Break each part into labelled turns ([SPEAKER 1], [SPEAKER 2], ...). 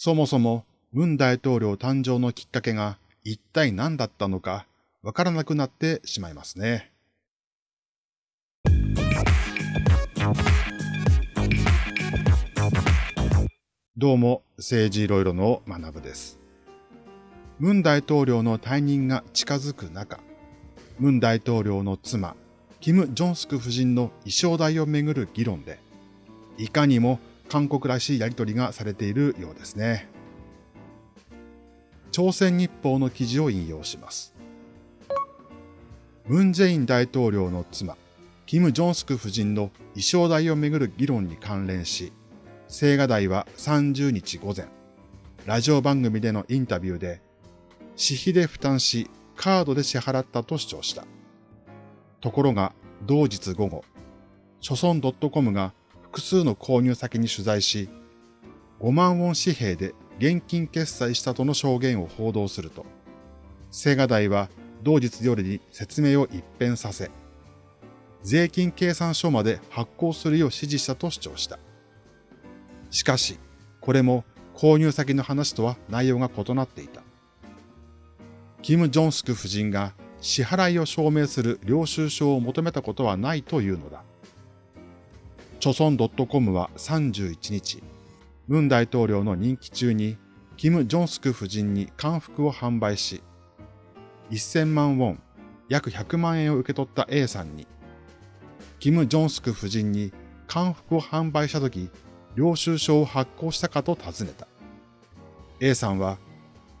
[SPEAKER 1] そもそも文大統領誕生のきっかけが一体何だったのかわからなくなってしまいますね。どうも、政治いろいろの学部です。文大統領の退任が近づく中、文大統領の妻、キム・ジョンスク夫人の衣装代をめぐる議論で、いかにも韓国らしいやりとりがされているようですね。朝鮮日報の記事を引用します。ムン・ジェイン大統領の妻、キム・ジョンスク夫人の衣装代をめぐる議論に関連し、青瓦台は30日午前、ラジオ番組でのインタビューで、私費で負担し、カードで支払ったと主張した。ところが、同日午後、諸村 .com が複数の購入先に取材し、5万ウォン紙幣で現金決済したとの証言を報道すると、青瓦台は同日夜に説明を一変させ、税金計算書まで発行するよう指示したと主張した。しかし、これも購入先の話とは内容が異なっていた。キム・ジョンスク夫人が支払いを証明する領収書を求めたことはないというのだ。著村 .com は31日、ムン大統領の任期中にキム・ジョンスク夫人に韓服を販売し、1000万ウォン、約100万円を受け取った A さんに、キム・ジョンスク夫人に韓服を販売したとき、領収書を発行したかと尋ねた。A さんは、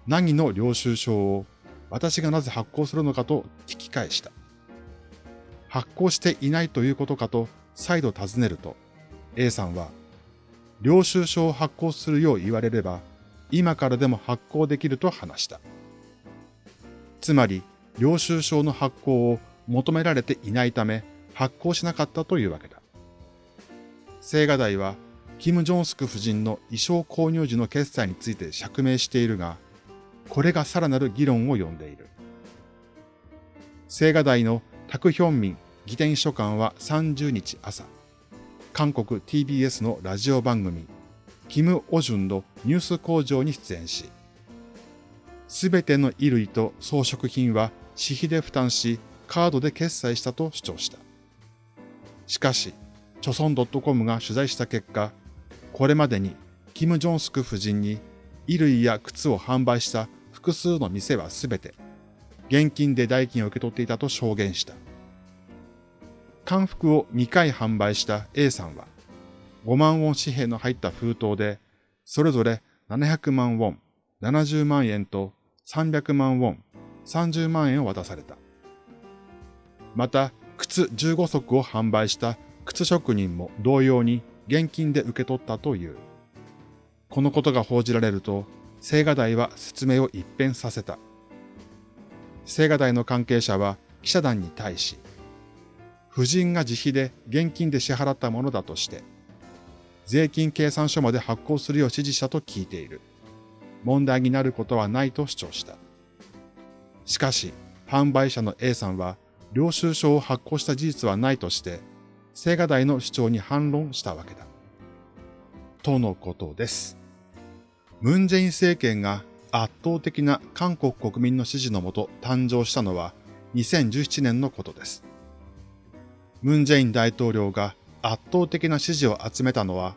[SPEAKER 1] 何の領収書を私がなぜ発行するのかと聞き返した。発行していないということかと再度尋ねると、A さんは、領収書を発行するよう言われれば、今からでも発行できると話した。つまり、領収書の発行を求められていないため、発行しなかったというわけだ。青瓦台は、キム・ジョンスク夫人の衣装購入時の決済について釈明しているが、これがさらなる議論を呼んでいる。青瓦台のタクヒョンミン議典書官は30日朝、韓国 TBS のラジオ番組、キム・オジュンのニュース工場に出演し、すべての衣類と装飾品は私費で負担し、カードで決済したと主張した。しかし、チョソン .com が取材した結果、これまでにキム・ジョンスク夫人に衣類や靴を販売した複数の店はすべて、現金で代金を受け取っていたと証言した。漢服を2回販売した A さんは、5万ウォン紙幣の入った封筒で、それぞれ700万ウォン、70万円と300万ウォン、30万円を渡された。また、靴15足を販売した靴職人も同様に現金で受け取ったという。このことが報じられると、青瓦台は説明を一変させた。青瓦台の関係者は記者団に対し、夫人が自費で現金で支払ったものだとして、税金計算書まで発行するよう指示したと聞いている。問題になることはないと主張した。しかし、販売者の A さんは、領収書を発行した事実はないとして、青瓦台の主張に反論したわけだ。とのことです。ムンジェイン政権が圧倒的な韓国国民の支持のもと誕生したのは2017年のことです。ムン・ジェイン大統領が圧倒的な支持を集めたのは、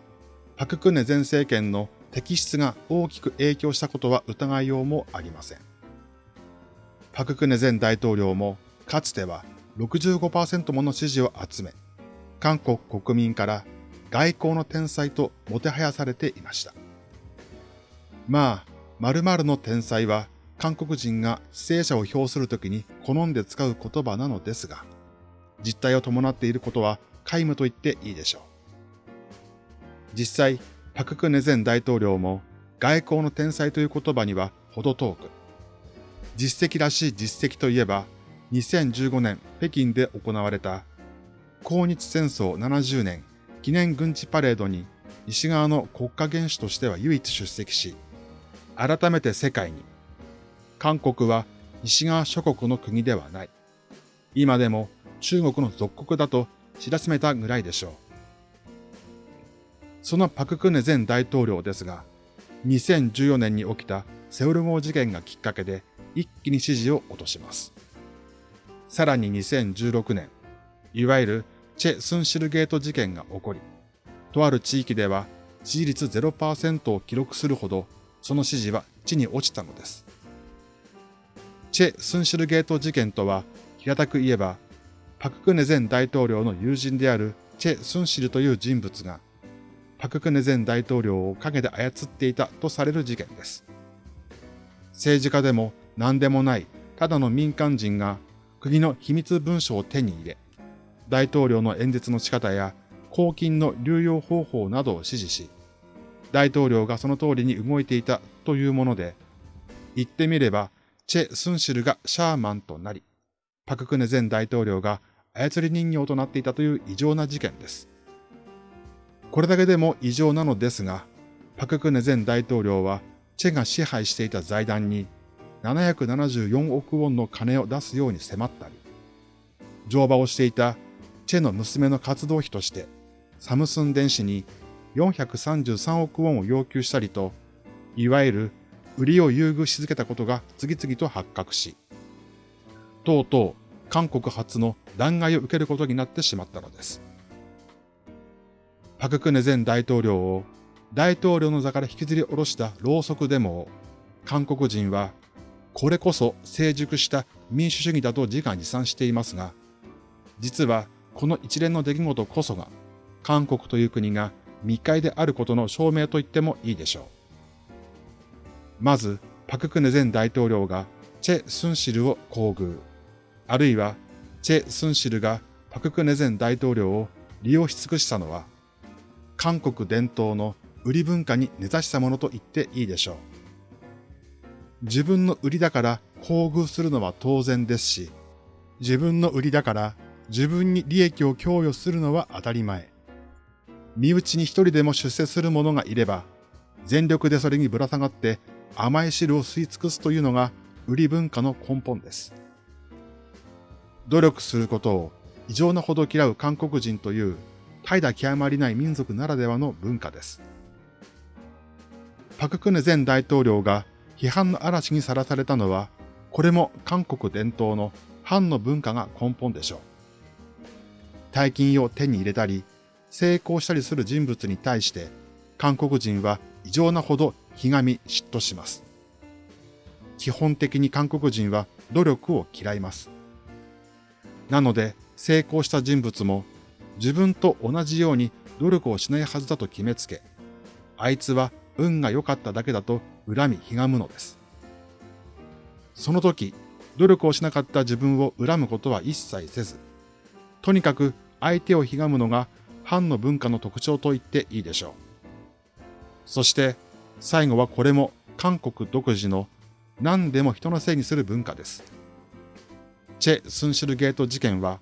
[SPEAKER 1] パククネ前政権の摘出が大きく影響したことは疑いようもありません。パククネ前大統領もかつては65%もの支持を集め、韓国国民から外交の天才ともてはやされていました。まあ、〇〇の天才は韓国人が犠牲者を表するときに好んで使う言葉なのですが、実態を伴っていることは皆無と言っていいでしょう。実際、パククネ前大統領も外交の天才という言葉には程遠く、実績らしい実績といえば、2015年北京で行われた抗日戦争70年記念軍事パレードに西側の国家元首としては唯一出席し、改めて世界に、韓国は西側諸国の国ではない。今でも中国の属国だと知らしめたぐらいでしょう。そのパククネ前大統領ですが、2014年に起きたセウル号事件がきっかけで一気に支持を落とします。さらに2016年、いわゆるチェ・スンシルゲート事件が起こり、とある地域では支持率0%を記録するほどその支持は地に落ちたのです。チェ・スンシルゲート事件とは平たく言えば、パククネ前大統領の友人であるチェ・スンシルという人物が、パククネ前大統領を陰で操っていたとされる事件です。政治家でも何でもないただの民間人が国の秘密文書を手に入れ、大統領の演説の仕方や公金の流用方法などを指示し、大統領がその通りに動いていたというもので、言ってみれば、チェ・スンシルがシャーマンとなり、パククネ前大統領が操り人形となっていたという異常な事件です。これだけでも異常なのですが、パククネ前大統領はチェが支配していた財団に774億ウォンの金を出すように迫ったり、乗馬をしていたチェの娘の活動費としてサムスン電子に433億ウォンを要求したりと、いわゆる売りを優遇し続けたことが次々と発覚し、とうとう韓国初の弾劾を受けることになってしまったのです。パククネ前大統領を大統領の座から引きずり下ろしたろうそくデモを韓国人はこれこそ成熟した民主主義だと自画自賛していますが、実はこの一連の出来事こそが韓国という国が密会であることの証明と言ってもいいでしょう。まず、パククネ前大統領がチェ・スンシルを厚遇、あるいはチェ・スンシルがパククネ前大統領を利用し尽くしたのは、韓国伝統の売り文化に根ざしたものと言っていいでしょう。自分の売りだから厚遇するのは当然ですし、自分の売りだから自分に利益を供与するのは当たり前。身内に一人でも出世する者がいれば、全力でそれにぶら下がって甘い汁を吸い尽くすというのが売り文化の根本です。努力することを異常なほど嫌う韓国人という怠惰極まりない民族ならではの文化です。パククネ前大統領が批判の嵐にさらされたのは、これも韓国伝統の反の文化が根本でしょう。大金を手に入れたり、成功したりする人物に対して、韓国人は異常なほどひがみ嫉妬します。基本的に韓国人は努力を嫌います。なので、成功した人物も自分と同じように努力をしないはずだと決めつけ、あいつは運が良かっただけだと恨みひがむのです。その時、努力をしなかった自分を恨むことは一切せず、とにかく相手をひがむのが藩の文化の特徴と言っていいでしょう。そして最後はこれも韓国独自の何でも人のせいにする文化です。チェ・スンシルゲート事件は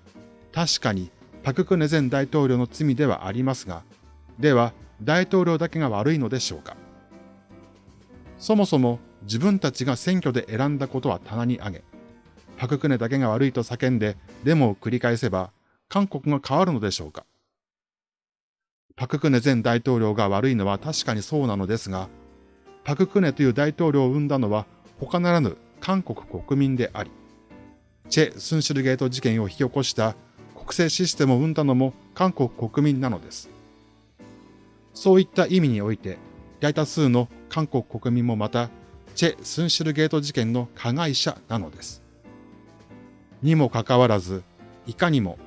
[SPEAKER 1] 確かにパククネ前大統領の罪ではありますが、では大統領だけが悪いのでしょうか？そもそも自分たちが選挙で選んだことは棚に上げ、パククネだけが悪いと叫んでデモを繰り返せば韓国が変わるのでしょうか？パククネ前大統領が悪いのは確かにそうなのですが、パククネという大統領を生んだのは他ならぬ韓国国民であり、チェ・スンシルゲート事件を引き起こした国政システムを生んだのも韓国国民なのです。そういった意味において、大多数の韓国国民もまた、チェ・スンシルゲート事件の加害者なのです。にもかかわらず、いかにも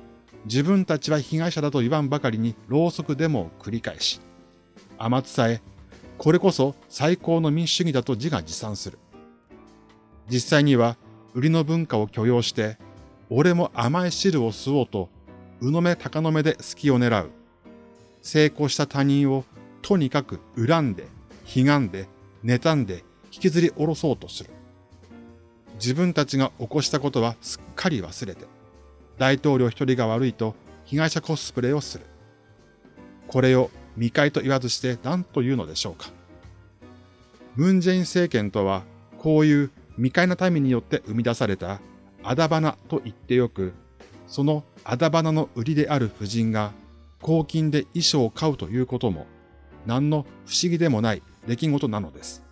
[SPEAKER 1] 自分たちは被害者だと言わんばかりにろうそくデモを繰り返し、甘伝え、これこそ最高の民主主義だと自画自賛する。実際には、売りの文化を許容して、俺も甘い汁を吸おうと、うのめ高の目で隙を狙う。成功した他人をとにかく恨んで、悲願で、妬んで、引きずり下ろそうとする。自分たちが起こしたことはすっかり忘れて、大統領一人が悪いと被害者コスプレをする。これを未開と言わずして何と言うのでしょうか。ムンジェイン政権とは、こういう未開の民によって生み出されたあだ花と言ってよく、そのあだ花の売りである夫人が公金で衣装を買うということも、何の不思議でもない出来事なのです。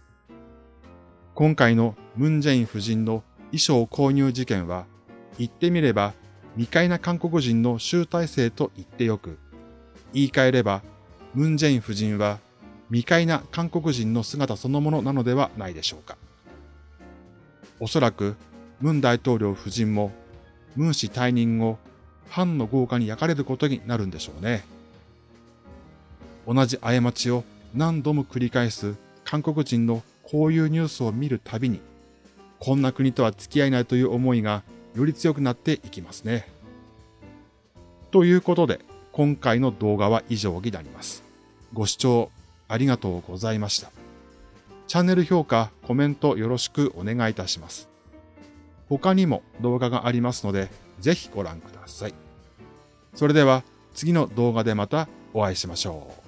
[SPEAKER 1] 今回のムンジェイン夫人の衣装購入事件は、言ってみれば未開な韓国人の集大成と言ってよく、言い換えれば、ムンジェイン夫人は未開な韓国人の姿そのものなのではないでしょうか。おそらく、ムン大統領夫人も、ムン氏退任後、ファンの豪華に焼かれることになるんでしょうね。同じ過ちを何度も繰り返す韓国人のこういうニュースを見るたびに、こんな国とは付き合えないという思いがより強くなっていきますね。ということで、今回の動画は以上になります。ご視聴ありがとうございました。チャンネル評価、コメントよろしくお願いいたします。他にも動画がありますので、ぜひご覧ください。それでは次の動画でまたお会いしましょう。